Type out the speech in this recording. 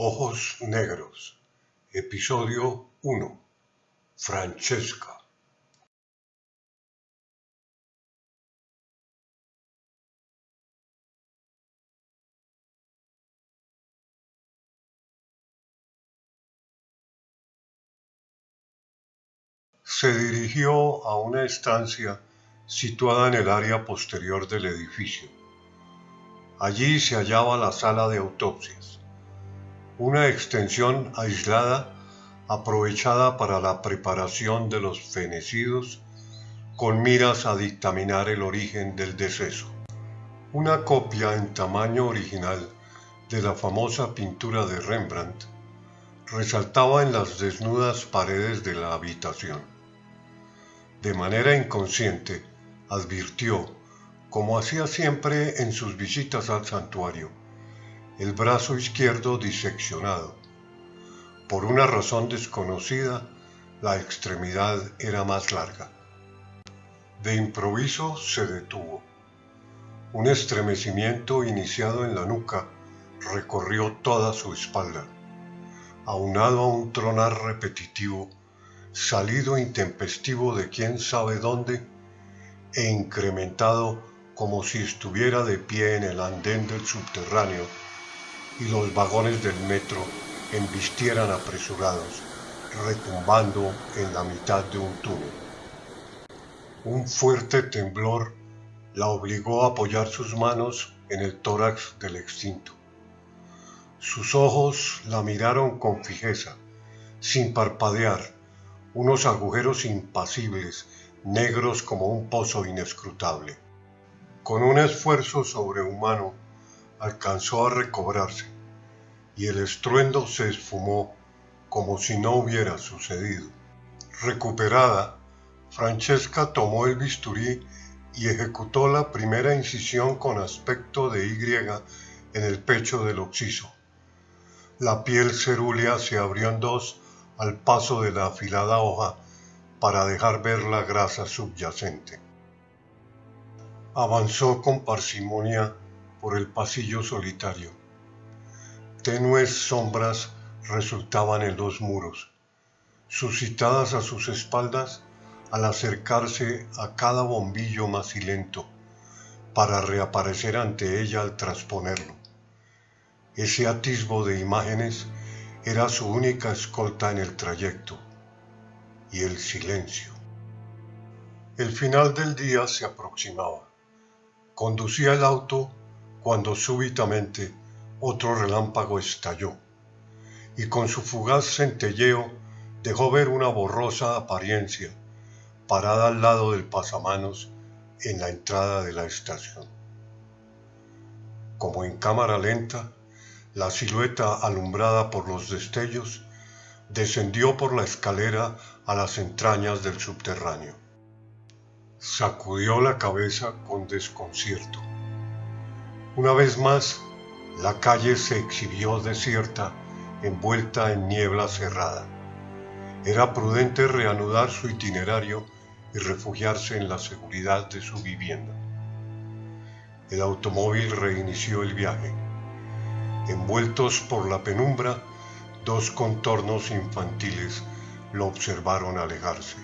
Ojos Negros, Episodio 1. Francesca. Se dirigió a una estancia situada en el área posterior del edificio. Allí se hallaba la sala de autopsias, una extensión aislada aprovechada para la preparación de los fenecidos con miras a dictaminar el origen del deceso. Una copia en tamaño original de la famosa pintura de Rembrandt resaltaba en las desnudas paredes de la habitación de manera inconsciente, advirtió, como hacía siempre en sus visitas al santuario, el brazo izquierdo diseccionado. Por una razón desconocida, la extremidad era más larga. De improviso se detuvo. Un estremecimiento iniciado en la nuca recorrió toda su espalda, aunado a un tronar repetitivo salido intempestivo de quién sabe dónde e incrementado como si estuviera de pie en el andén del subterráneo y los vagones del metro embistieran apresurados, retumbando en la mitad de un túnel. Un fuerte temblor la obligó a apoyar sus manos en el tórax del extinto. Sus ojos la miraron con fijeza, sin parpadear, unos agujeros impasibles, negros como un pozo inescrutable. Con un esfuerzo sobrehumano alcanzó a recobrarse y el estruendo se esfumó como si no hubiera sucedido. Recuperada, Francesca tomó el bisturí y ejecutó la primera incisión con aspecto de Y en el pecho del occiso. La piel cerúlea se abrió en dos al paso de la afilada hoja para dejar ver la grasa subyacente. Avanzó con parsimonia por el pasillo solitario. Tenues sombras resultaban en los muros, suscitadas a sus espaldas al acercarse a cada bombillo macilento para reaparecer ante ella al transponerlo. Ese atisbo de imágenes era su única escolta en el trayecto y el silencio. El final del día se aproximaba. Conducía el auto cuando súbitamente otro relámpago estalló y con su fugaz centelleo dejó ver una borrosa apariencia parada al lado del pasamanos en la entrada de la estación. Como en cámara lenta, la silueta alumbrada por los destellos descendió por la escalera a las entrañas del subterráneo. Sacudió la cabeza con desconcierto. Una vez más, la calle se exhibió desierta, envuelta en niebla cerrada. Era prudente reanudar su itinerario y refugiarse en la seguridad de su vivienda. El automóvil reinició el viaje Envueltos por la penumbra, dos contornos infantiles lo observaron alejarse.